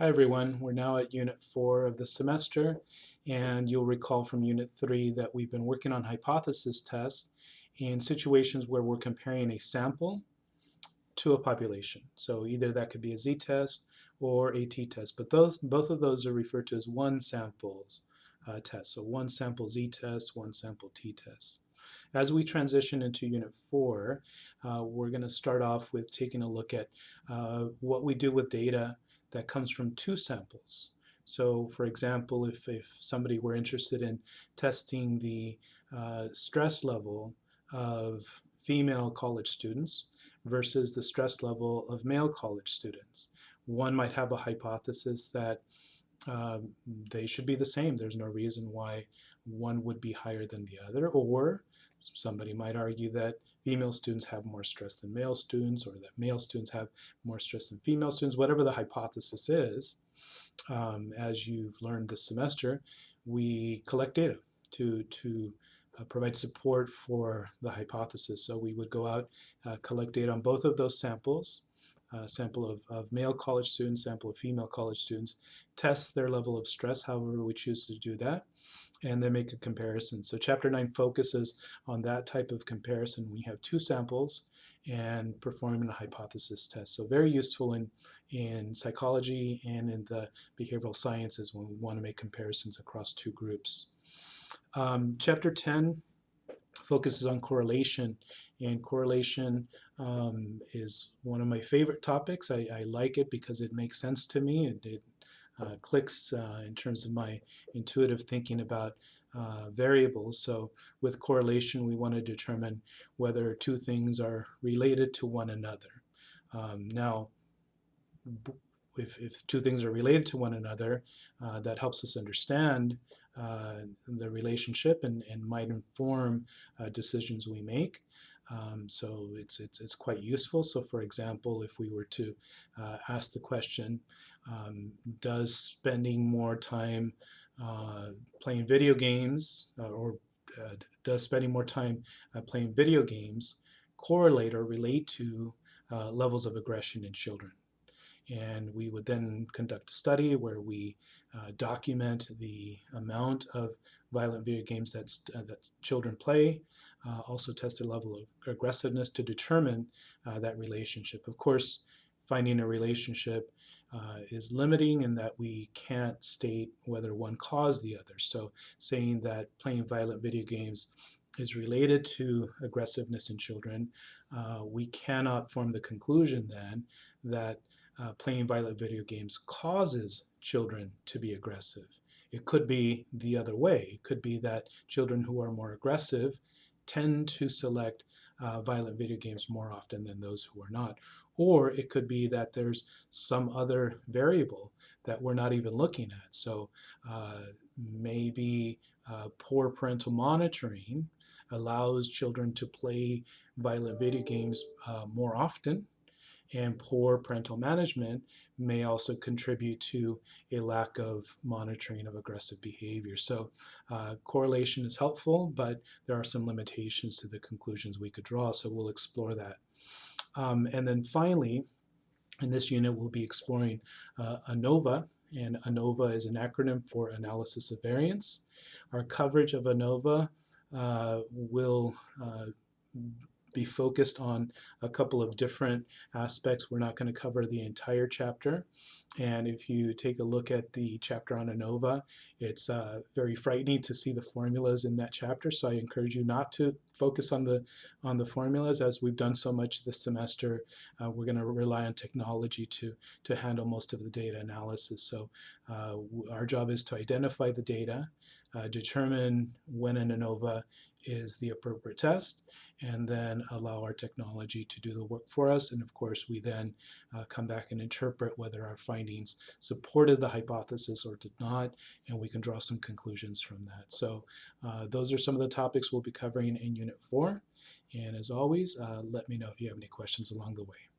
Hi everyone, we're now at Unit 4 of the semester and you'll recall from Unit 3 that we've been working on hypothesis tests in situations where we're comparing a sample to a population. So either that could be a z-test or a t-test, but those, both of those are referred to as one samples uh, test. So one sample z-test, one sample t-test. As we transition into Unit 4, uh, we're going to start off with taking a look at uh, what we do with data that comes from two samples. So for example, if, if somebody were interested in testing the uh, stress level of female college students versus the stress level of male college students, one might have a hypothesis that uh, they should be the same. There's no reason why one would be higher than the other. Or somebody might argue that female students have more stress than male students or that male students have more stress than female students, whatever the hypothesis is. Um, as you've learned this semester, we collect data to, to uh, provide support for the hypothesis. So we would go out, uh, collect data on both of those samples, uh, sample of, of male college students, sample of female college students, test their level of stress, however we choose to do that, and then make a comparison. So chapter 9 focuses on that type of comparison. We have two samples and performing a hypothesis test. So very useful in, in psychology and in the behavioral sciences when we want to make comparisons across two groups. Um, chapter 10 focuses on correlation and correlation um, is one of my favorite topics. I, I, like it because it makes sense to me. It, it uh, clicks uh, in terms of my intuitive thinking about uh, variables. So with correlation, we want to determine whether two things are related to one another. Um, now, if, if two things are related to one another, uh, that helps us understand uh, the relationship and, and might inform uh, decisions we make. Um, so it's, it's, it's quite useful. So for example, if we were to uh, ask the question, um, does spending more time uh, playing video games uh, or does spending more time playing video games correlate or relate to levels of aggression in children? And we would then conduct a study where we document the amount of violent video games that, that children play, uh, also test their level of aggressiveness to determine uh, that relationship. Of course, finding a relationship uh, is limiting in that we can't state whether one caused the other. So saying that playing violent video games is related to aggressiveness in children, uh, we cannot form the conclusion then that uh, playing violent video games causes children to be aggressive. It could be the other way. It could be that children who are more aggressive tend to select uh, violent video games more often than those who are not. Or it could be that there's some other variable that we're not even looking at. So uh, maybe uh, poor parental monitoring allows children to play violent video games uh, more often and poor parental management may also contribute to a lack of monitoring of aggressive behavior. So uh, correlation is helpful, but there are some limitations to the conclusions we could draw, so we'll explore that. Um, and then finally, in this unit, we'll be exploring uh, ANOVA, and ANOVA is an acronym for Analysis of Variance. Our coverage of ANOVA uh, will uh, be focused on a couple of different aspects. We're not going to cover the entire chapter. And if you take a look at the chapter on ANOVA, it's uh, very frightening to see the formulas in that chapter. So I encourage you not to focus on the on the formulas as we've done so much this semester. Uh, we're going to rely on technology to to handle most of the data analysis. So uh, our job is to identify the data, uh, determine when an ANOVA is the appropriate test, and then allow our technology to do the work for us. And of course, we then uh, come back and interpret whether our findings supported the hypothesis or did not, and we can draw some conclusions from that. So uh, those are some of the topics we'll be covering in Unit 4. And as always, uh, let me know if you have any questions along the way.